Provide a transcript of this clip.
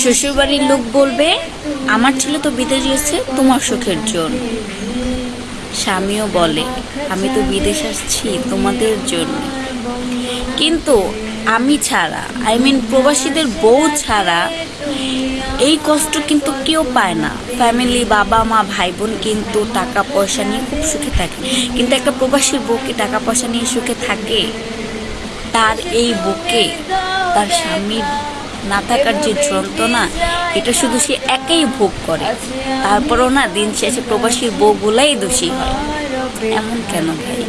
শ্বশুরবাড়ির লোক বলবে, আমার ছেলে তো বিদেশ গেছে তোমার সুখের জন্য। স্বামীও বলে, আমি তো বিদেশ আসছি তোমাদের জন্য। কিন্তু আমি ছাড়া আই মিন প্রবাসীদের বউ ছাড়া, এই কষ্ট কিন্তু কেউ পায় না। ফ্যামিলি বাবা, মা ভাই বোন কিন্তু টাকা পয়সা নিয়ে খুব সুখে থাকে। কিন্তু একটা প্রবাসীর বউকে টাকা পয়সা নিয়ে সুখে থাকে, তার এই বুকে, তার স্বামীর না থাকার যে যন্ত্রণা, এটা শুধু সে একাই ভোগ করে। তারপরও না, দিন শেষে প্রবাসীর বউগুলাই দোষী হয়। এমন কেন ভাই?